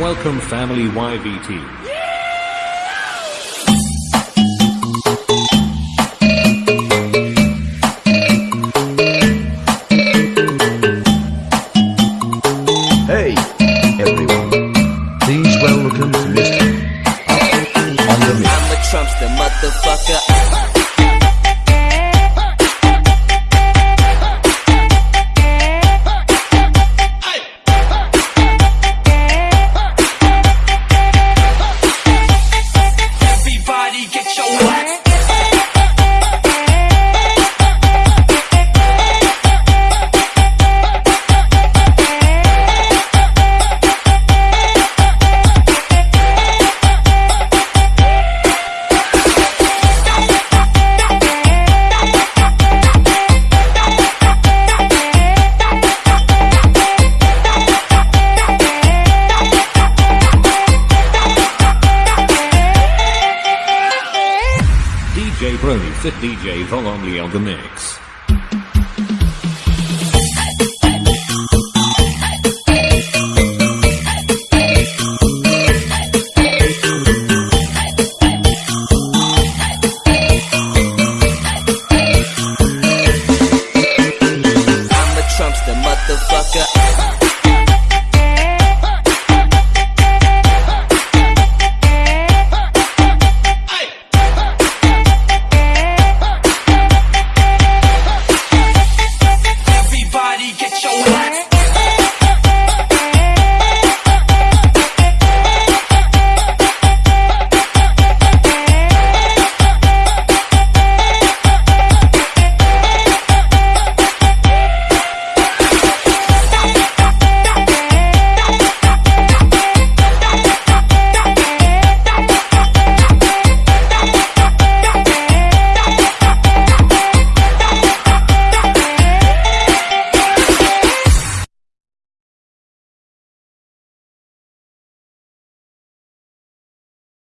Welcome family YVT. Hey, everyone. Please welcome to Mr. on the mix. I'm a Trumpster, motherfucker. Brony Fit DJ Volomly on the mix. motherfucker.